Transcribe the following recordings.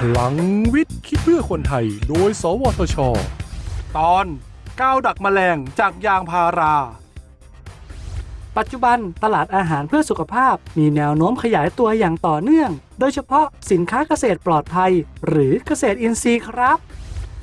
พลังวิทย์คิดเพื่อคนไทย โดย สวทช ตอนก้าวดักแมลงจากยางพารา ปัจจุบันตลาดอาหารเพื่อสุขภาพมีแนวโน้มขยายตัวอย่างต่อเนื่อง โดยเฉพาะสินค้าเกษตรปลอดภัย หรือเกษตรอินทรีย์ครับ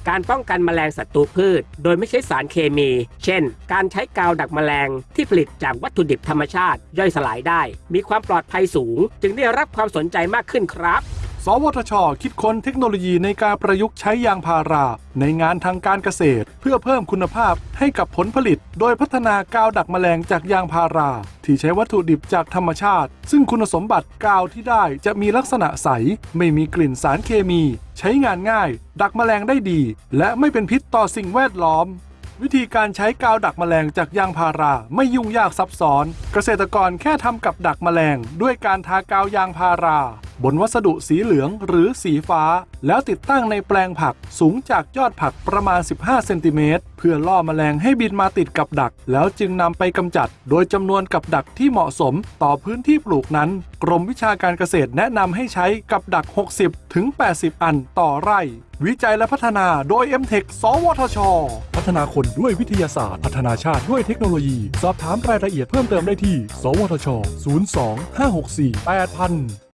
การป้องกันแมลงศัตรูพืช โดยไม่ใช้สารเคมี เช่น การใช้กาวดักแมลงที่ผลิตจากวัตถุดิบธรรมชาติ ย่อยสลายได้ มีความปลอดภัยสูง จึงได้รับความสนใจมากขึ้นครับ สวทช คิดค้นเทคโนโลยีในการประยุกต์ใช้ยางพารา ในงานทางการเกษตร เพื่อเพิ่มคุณภาพให้กับผลผลิต โดยพัฒนากาวดักแมลงจากยางพารา ที่ใช้วัตถุดิบจากธรรมชาติ ซึ่งคุณสมบัติกาวที่ได้จะมีลักษณะใส ไม่มีกลิ่นสารเคมี ใช้งานง่าย ดักแมลงได้ดี และไม่เป็นพิษต่อสิ่งแวดล้อม วิธีการใช้กาวดักแมลงจากยางพาราไม่ยุ่งยากซับซ้อน เกษตรกรแค่ทำกับดักแมลง ด้วยการทากาวยางพารา บนวัสดุสีเหลืองหรือสีฟ้า แล้วติดตั้งในแปลงผักสูงจากยอดผักประมาณ 15 เซนติเมตรเพื่อล่อแมลงให้บินมาติดกับดัก แล้วจึงนำไปกำจัด โดยจำนวนกับดักที่เหมาะสมต่อพื้นที่ปลูกนั้น กรมวิชาการเกษตรแนะนำให้ใช้กับดัก 60ถึง80 อันต่อไร่ วิจัยและพัฒนาโดย m t e c h สวทช พัฒนาคนด้วยวิทยาศาสตร์ พัฒนาชาติด้วยเทคโนโลยี สอบถามรายละเอียดเพิ่มเติมได้ที่ สวทช 02 564 8000